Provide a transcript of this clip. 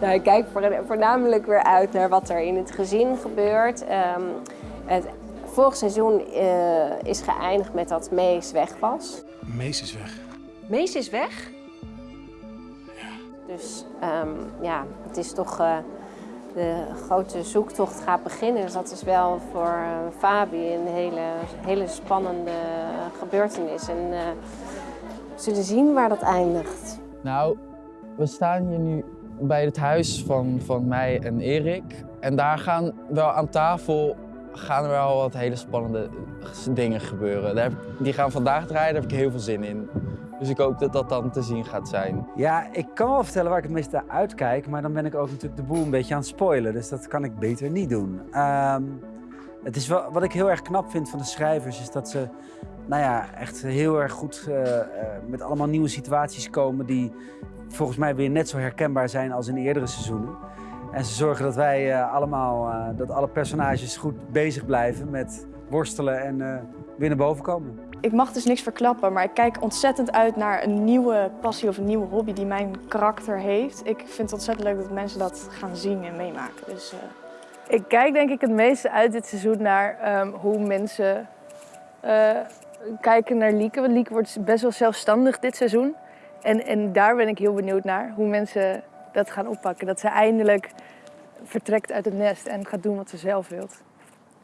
Nou, ik kijk voornamelijk weer uit naar wat er in het gezin gebeurt. Um, het vorige seizoen uh, is geëindigd met dat Mees weg was. Mees is weg. Mees is weg? Ja. Dus um, ja, het is toch... Uh, de grote zoektocht gaat beginnen. Dus dat is wel voor uh, Fabi een hele, hele spannende gebeurtenis. En uh, we zullen zien waar dat eindigt. Nou, we staan hier nu bij het huis van, van mij en Erik. En daar gaan wel aan tafel gaan er wel wat hele spannende dingen gebeuren. Die gaan vandaag draaien, daar heb ik heel veel zin in. Dus ik hoop dat dat dan te zien gaat zijn. Ja, ik kan wel vertellen waar ik het meest naar uitkijk, maar dan ben ik ook natuurlijk de boel een beetje aan het spoilen. Dus dat kan ik beter niet doen. Um, het is wel, wat ik heel erg knap vind van de schrijvers, is dat ze nou ja, echt heel erg goed uh, uh, met allemaal nieuwe situaties komen die volgens mij weer net zo herkenbaar zijn als in eerdere seizoenen. En ze zorgen dat wij uh, allemaal, dat alle personages goed bezig blijven met worstelen en weer naar boven komen. Ik mag dus niks verklappen, maar ik kijk ontzettend uit naar een nieuwe passie of een nieuwe hobby die mijn karakter heeft. Ik vind het ontzettend leuk dat mensen dat gaan zien en meemaken. Dus, Ik kijk denk ik het meeste uit dit seizoen naar um, hoe mensen uh, kijken naar Lieke. Want Lieke wordt best wel zelfstandig dit seizoen. En, en daar ben ik heel benieuwd naar, hoe mensen dat gaan oppakken. Dat ze eindelijk vertrekt uit het nest en gaat doen wat ze zelf wilt.